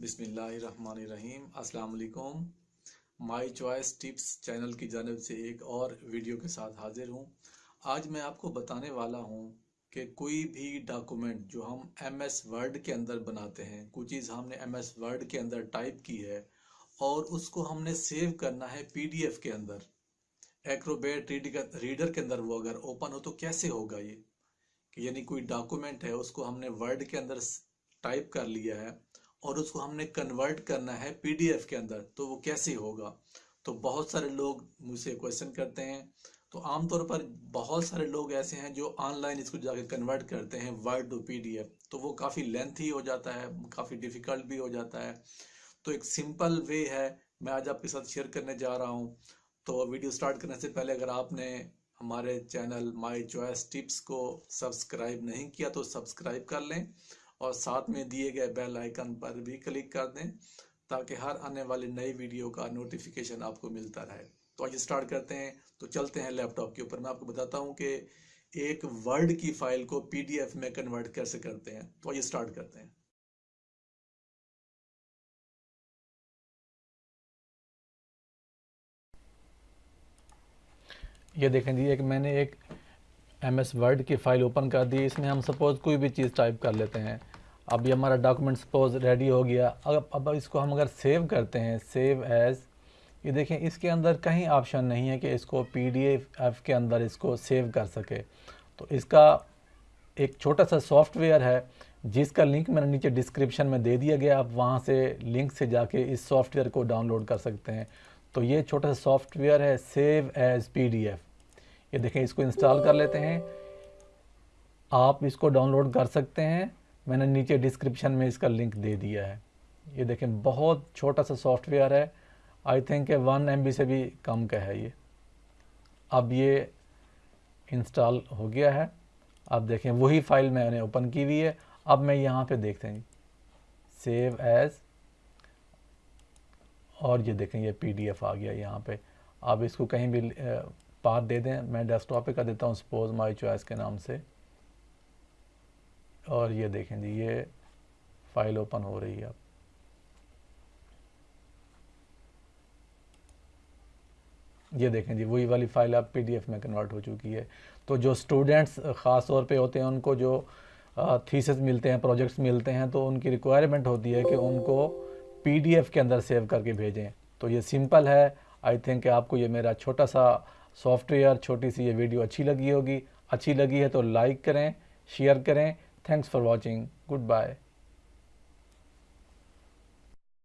बिसमीम अस्सलाम माई choice tips channel की जानब से एक और वीडियो के साथ हाजिर हूँ। आज मैं आपको बताने वाला हूँ कि कोई भी डॉक्यूमेंट जो हम एम एस वर्ड के अंदर बनाते हैं, कोई चीज़ हमने एम एस वर्ड के अंदर टाइप की है और उसको हमने सेव करना है पी डी एफ़ के अंदर। एक्रोबेट रीडर के अंदर वो अगर ओपन हो तो कैसे होगा ये? यानी कोई डॉक्यूमेंट है, उसको हमने वर्ड के अंदर टाइप कर लिया है। और उसको हमने कन्वर्ट करना है पीडीएफ के अंदर तो वो कैसे होगा? तो बहुत सारे लोग मुझसे क्वेश्चन करते हैं। तो आमतौर पर बहुत सारे लोग ऐसे हैं जो ऑनलाइन इसको जाके कन्वर्ट करते हैं वर्ड टू पीडीएफ तो वो काफ़ी लेंथी हो जाता है, काफ़ी डिफ़िकल्ट भी हो जाता है। तो एक सिंपल वे है, मैं आज आपके साथ शेयर करने जा रहा हूँ। तो वीडियो स्टार्ट करने से पहले अगर आपने हमारे चैनल माई चॉइस टिप्स को सब्सक्राइब नहीं किया तो सब्सक्राइब कर लें। और साथ में दिए गए बेल आइकन पर भी क्लिक कर दें, ताकि हर आने वाली नई वीडियो का नोटिफिकेशन आपको मिलता रहे। तो आज स्टार्ट करते हैं। तो चलते हैं लैपटॉप के ऊपर। मैं आपको बताता हूँ कि एक वर्ड की फ़ाइल को पीडीएफ में कन्वर्ट कैसे करते हैं। तो आइए स्टार्ट करते हैं। ये देखें जी, एक मैंने एक एम एस वर्ड की फ़ाइल ओपन कर दी। इसमें हम सपोज़ कोई भी चीज़ टाइप कर लेते हैं। अब ये हमारा डॉक्यूमेंट सपोज़ रेडी हो गया। अब अब इसको हम अगर सेव करते हैं सेव एज़ ये देखें, इसके अंदर कहीं ऑप्शन नहीं है कि इसको पी डी एफ़ के अंदर इसको सेव कर सके। तो इसका एक छोटा सा सॉफ्टवेयर है, जिसका लिंक मैंने नीचे डिस्क्रिप्शन में दे दिया गया। आप वहाँ से लिंक से जाके इस सॉफ्टवेयर को डाउनलोड कर सकते हैं। तो ये छोटा सा सॉफ्टवेयर है save as P D F ये देखें, इसको इंस्टॉल कर लेते हैं। आप इसको डाउनलोड कर सकते हैं। मैंने नीचे डिस्क्रिप्शन में इसका लिंक दे दिया है। ये देखें, बहुत छोटा सा सॉफ्टवेयर है। आई थिंक वन एमबी से भी कम का है ये। अब ये इंस्टॉल हो गया है। अब देखें, वही फ़ाइल मैंने ओपन की हुई है। अब मैं यहाँ पे देखते हैं। सेव एज और ये देखें, ये पीडीएफ आ गया यहाँ पे। अब इसको कहीं भी पाथ दे दें, मैं डेस्कटॉप पे कर देता हूँ सपोज़ माई चॉइस के नाम से। और ये देखें जी, ये फ़ाइल ओपन हो रही है अब। ये देखें जी, वही वाली फ़ाइल अब पीडीएफ में कन्वर्ट हो चुकी है। तो जो स्टूडेंट्स ख़ास तौर पे होते हैं, उनको जो थीसिस मिलते हैं प्रोजेक्ट्स मिलते हैं तो उनकी रिक्वायरमेंट होती है कि उनको पीडीएफ के अंदर सेव करके भेजें। तो ये सिंपल है। आई थिंक आपको ये मेरा छोटा सा सॉफ्टवेयर, छोटी सी ये वीडियो अच्छी लगी होगी। अच्छी लगी है तो लाइक करें, शेयर करें। Thanks for watching. Good Goodbye.